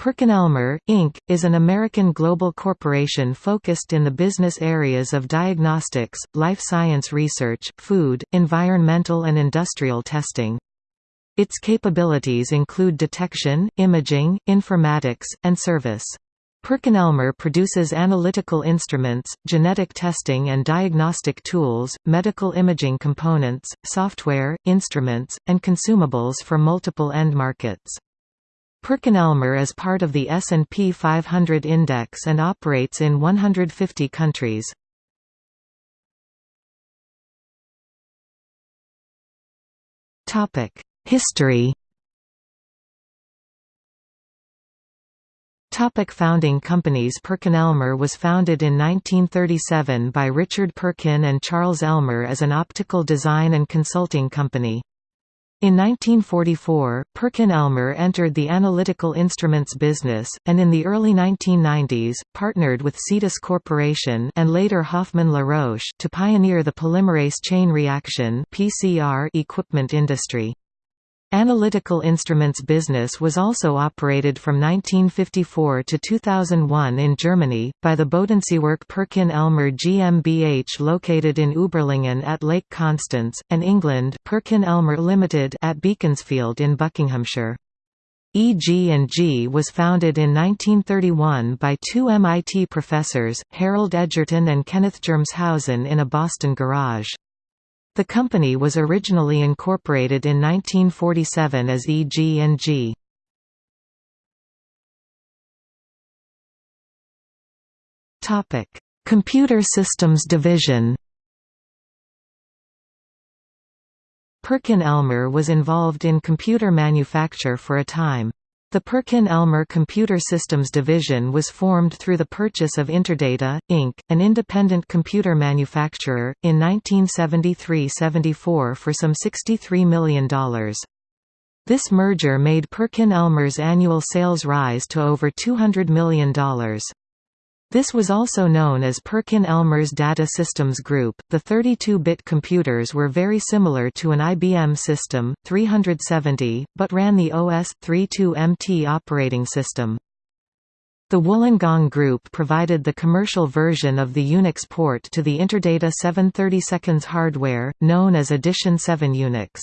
PerkinElmer, Inc., is an American global corporation focused in the business areas of diagnostics, life science research, food, environmental and industrial testing. Its capabilities include detection, imaging, informatics, and service. PerkinElmer produces analytical instruments, genetic testing and diagnostic tools, medical imaging components, software, instruments, and consumables for multiple end markets. PerkinElmer is part of the S&P 500 index and operates in 150 countries. History Topic founding companies PerkinElmer was founded in 1937 by Richard Perkin and Charles Elmer as an optical design and consulting company. In 1944, Perkin-Elmer entered the analytical instruments business, and in the early 1990s, partnered with Cetus Corporation and later Hoffmann LaRoche to pioneer the polymerase chain reaction (PCR) equipment industry. Analytical Instruments business was also operated from 1954 to 2001 in Germany, by the Bodenseewerk Perkin-Elmer GmbH located in Überlingen at Lake Constance, and England Perkin-Elmer Limited at Beaconsfield in Buckinghamshire. EG&G was founded in 1931 by two MIT professors, Harold Edgerton and Kenneth Germeshausen in a Boston garage. The company was originally incorporated in 1947 as EG&G. Topic: Computer Systems Division. Perkin-Elmer was involved in computer manufacture for a time. The Perkin-Elmer Computer Systems Division was formed through the purchase of Interdata, Inc., an independent computer manufacturer, in 1973–74 for some $63 million. This merger made Perkin-Elmer's annual sales rise to over $200 million. This was also known as Perkin-Elmer's Data Systems Group. The 32-bit computers were very similar to an IBM System 370, but ran the OS/32MT operating system. The Wollongong Group provided the commercial version of the Unix port to the Interdata 732 hardware, known as Edition 7 Unix.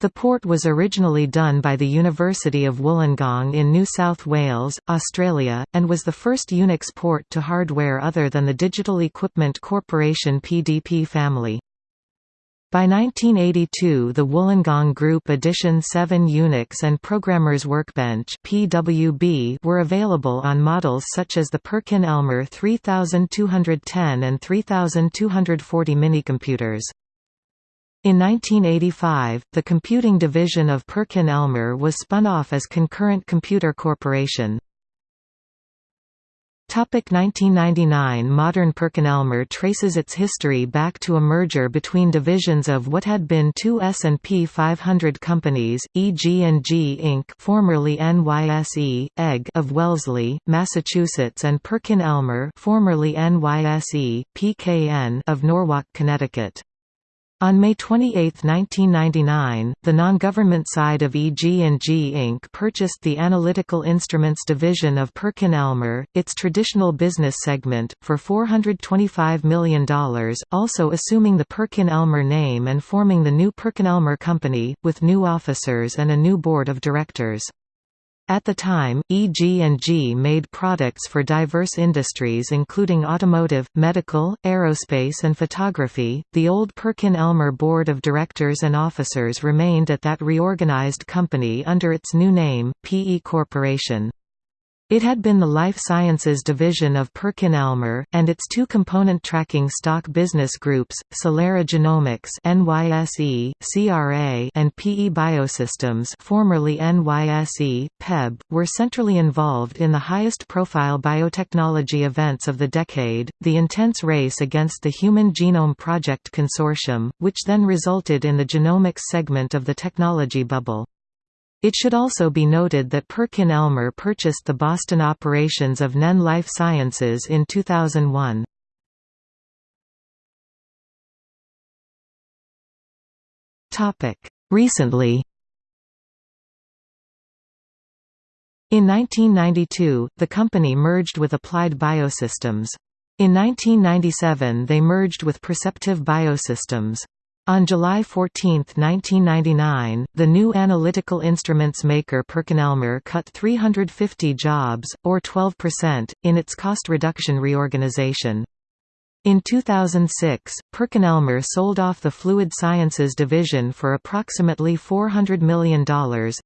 The port was originally done by the University of Wollongong in New South Wales, Australia, and was the first Unix port to hardware other than the Digital Equipment Corporation PDP family. By 1982 the Wollongong Group Edition 7 Unix and Programmers Workbench PWB were available on models such as the Perkin-Elmer 3210 and 3240 minicomputers. In 1985, the computing division of Perkin-Elmer was spun off as Concurrent Computer Corporation. 1999 Modern Perkin-Elmer traces its history back to a merger between divisions of what had been two S&P 500 companies, EG&G Inc. formerly NYSE, EGG of Wellesley, Massachusetts and Perkin-Elmer formerly NYSE, PKN of Norwalk, Connecticut. On May 28, 1999, the non-government side of EG&G Inc. purchased the Analytical Instruments division of Perkin-Elmer, its traditional business segment, for $425 million, also assuming the Perkin-Elmer name and forming the new Perkin-Elmer Company, with new officers and a new board of directors. At the time, EG&G made products for diverse industries including automotive, medical, aerospace and photography. The old Perkin-Elmer board of directors and officers remained at that reorganized company under its new name, PE Corporation. It had been the life sciences division of Perkin-Elmer, and its two component tracking stock business groups, Celera Genomics NYSE, CRA, and PE Biosystems formerly NYSE, PEB, were centrally involved in the highest-profile biotechnology events of the decade, the intense race against the Human Genome Project Consortium, which then resulted in the genomics segment of the technology bubble. It should also be noted that Perkin-Elmer purchased the Boston operations of NEN Life Sciences in 2001. Recently In 1992, the company merged with Applied Biosystems. In 1997 they merged with Perceptive Biosystems. On July 14, 1999, the new analytical instruments maker PerkinElmer cut 350 jobs, or 12%, in its cost reduction reorganization. In 2006, PerkinElmer sold off the Fluid Sciences division for approximately $400 million.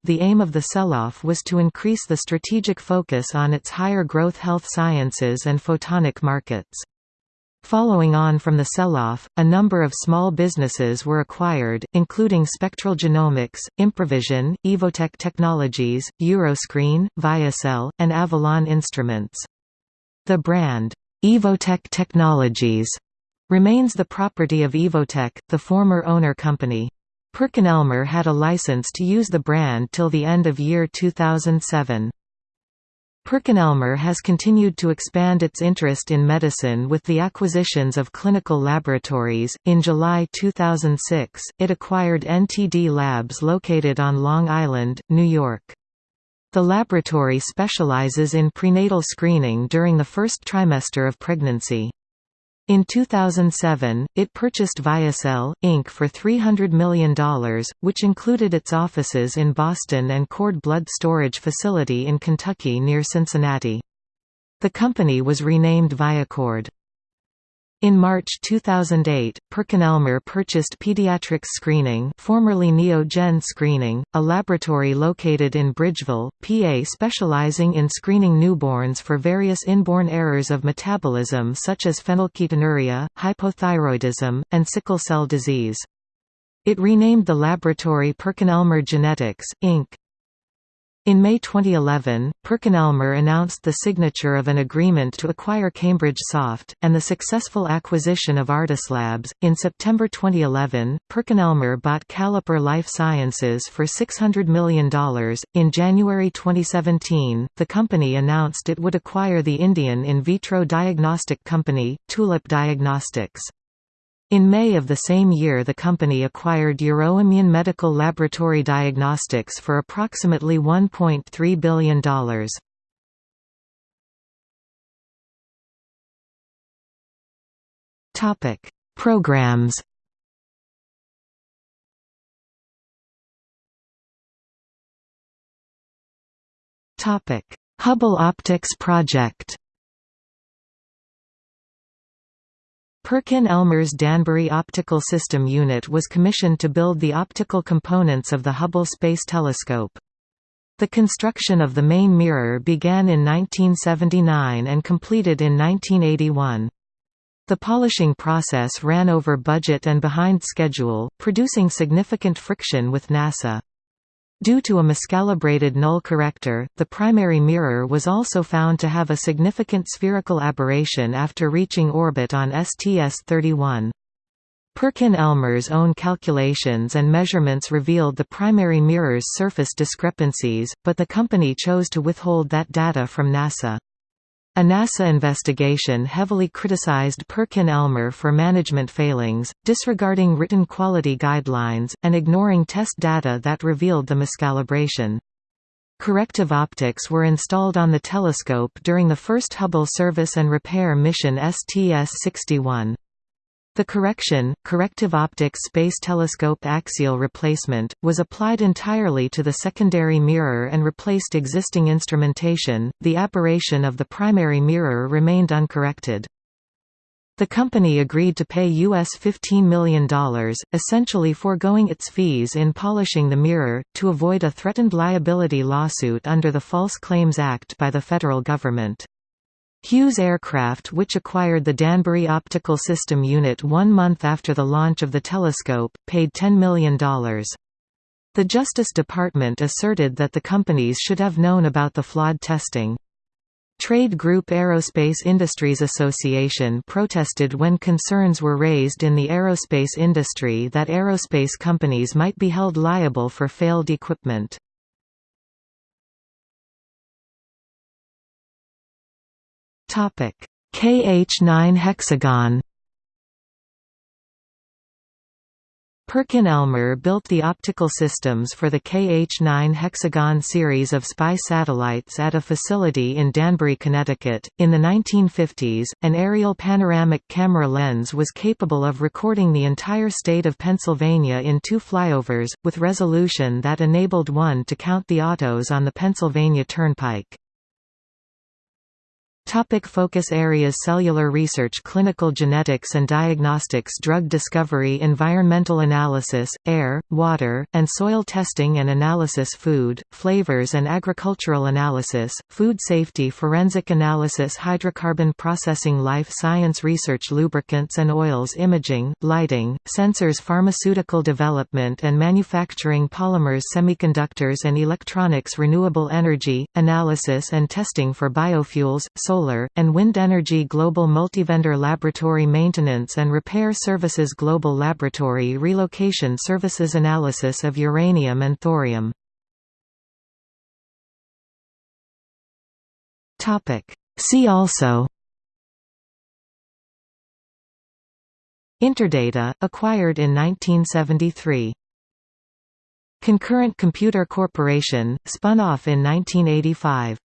The aim of the sell-off was to increase the strategic focus on its higher growth health sciences and photonic markets. Following on from the sell-off, a number of small businesses were acquired, including Spectral Genomics, Improvision, Evotec Technologies, Euroscreen, ViaCell, and Avalon Instruments. The brand, Evotec Technologies remains the property of Evotec, the former owner company. PerkinElmer had a license to use the brand till the end of year 2007. PerkinElmer has continued to expand its interest in medicine with the acquisitions of clinical laboratories. In July 2006, it acquired NTD Labs located on Long Island, New York. The laboratory specializes in prenatal screening during the first trimester of pregnancy. In 2007, it purchased ViaCell, Inc. for $300 million, which included its offices in Boston and cord blood storage facility in Kentucky near Cincinnati. The company was renamed Viacord. In March 2008, PerkinElmer purchased Pediatrix Screening formerly Neogen Screening, a laboratory located in Bridgeville, PA specializing in screening newborns for various inborn errors of metabolism such as phenylketonuria, hypothyroidism, and sickle cell disease. It renamed the laboratory PerkinElmer Genetics, Inc. In May 2011, PerkinElmer announced the signature of an agreement to acquire Cambridge Soft, and the successful acquisition of ArtusLabs. In September 2011, PerkinElmer bought Caliper Life Sciences for $600 million. In January 2017, the company announced it would acquire the Indian in vitro diagnostic company, Tulip Diagnostics. In May of the same year the company acquired Euroimmun Medical Laboratory Diagnostics for approximately $1.3 billion. Programs Hubble Optics Project Perkin-Elmer's Danbury Optical System Unit was commissioned to build the optical components of the Hubble Space Telescope. The construction of the main mirror began in 1979 and completed in 1981. The polishing process ran over budget and behind schedule, producing significant friction with NASA. Due to a miscalibrated null corrector, the primary mirror was also found to have a significant spherical aberration after reaching orbit on STS-31. Perkin-Elmer's own calculations and measurements revealed the primary mirror's surface discrepancies, but the company chose to withhold that data from NASA. A NASA investigation heavily criticized Perkin-Elmer for management failings, disregarding written quality guidelines, and ignoring test data that revealed the miscalibration. Corrective optics were installed on the telescope during the first Hubble service and repair mission STS-61. The correction, corrective optics space telescope axial replacement, was applied entirely to the secondary mirror and replaced existing instrumentation. The aberration of the primary mirror remained uncorrected. The company agreed to pay US $15 million, essentially foregoing its fees in polishing the mirror, to avoid a threatened liability lawsuit under the False Claims Act by the federal government. Hughes Aircraft which acquired the Danbury Optical System Unit one month after the launch of the telescope, paid $10 million. The Justice Department asserted that the companies should have known about the flawed testing. Trade group Aerospace Industries Association protested when concerns were raised in the aerospace industry that aerospace companies might be held liable for failed equipment. KH9 hexagon Perkin-Elmer built the optical systems for the KH-9 hexagon series of spy satellites at a facility in Danbury, Connecticut. In the 1950s, an aerial panoramic camera lens was capable of recording the entire state of Pennsylvania in two flyovers, with resolution that enabled one to count the autos on the Pennsylvania Turnpike. Topic focus areas Cellular research Clinical genetics and diagnostics Drug discovery Environmental analysis, air, water, and soil testing and analysis Food, flavors and agricultural analysis, food safety Forensic analysis Hydrocarbon processing Life science research Lubricants and oils Imaging, lighting, sensors Pharmaceutical development and manufacturing Polymers Semiconductors and electronics Renewable energy, analysis and testing for biofuels, solar, and wind energy Global Multivendor Laboratory Maintenance and Repair Services Global Laboratory Relocation Services Analysis of uranium and thorium. See also Interdata, acquired in 1973 Concurrent Computer Corporation, spun off in 1985